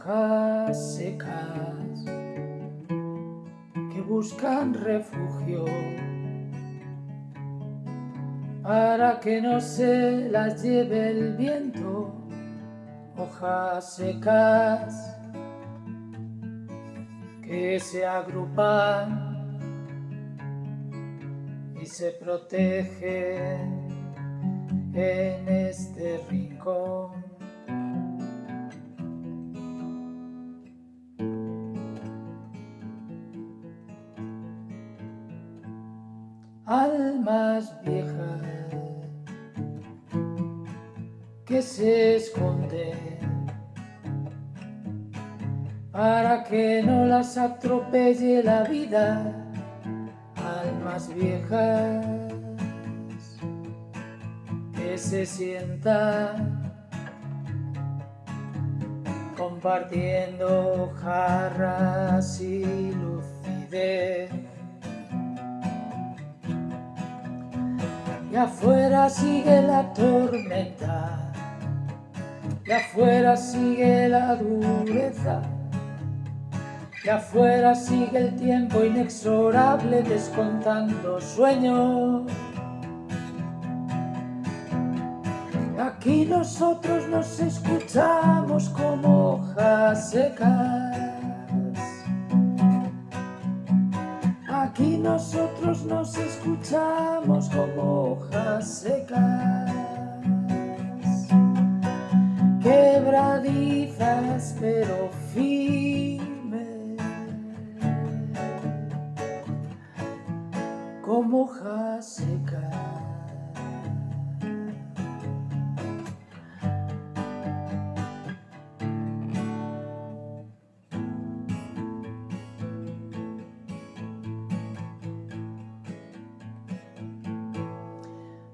hojas secas que buscan refugio para que no se las lleve el viento, hojas secas que se agrupan y se protegen en este rincón. Almas viejas que se esconden para que no las atropelle la vida, almas viejas que se sientan compartiendo jarras y lucidez. Y afuera sigue la tormenta, y afuera sigue la dureza, y afuera sigue el tiempo inexorable descontando sueños. Aquí nosotros nos escuchamos como hojas secas. Aquí nosotros nos escuchamos como hojas secas. Quebradizas pero firmes. Como hojas secas.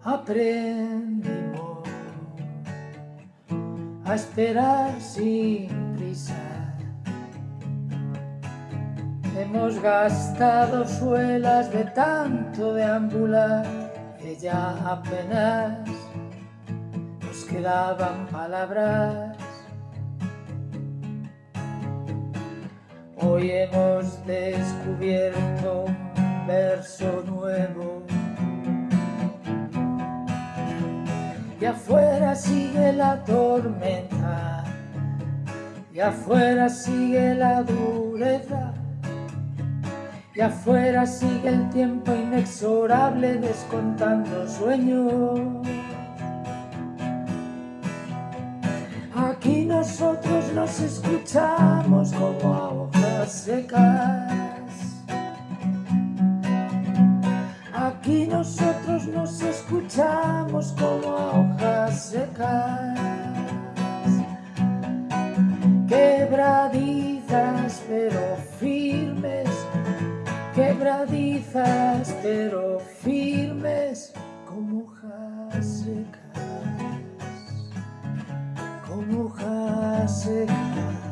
Aprendimos a esperar sin prisa. Hemos gastado suelas de tanto deambular que ya apenas nos quedaban palabras. Hoy hemos descubierto un y afuera sigue la tormenta, y afuera sigue la dureza, y afuera sigue el tiempo inexorable descontando sueños. Aquí nosotros nos escuchamos como a hojas secas. Quebradizas pero firmes, quebradizas pero firmes como hojas secas, como hojas secas.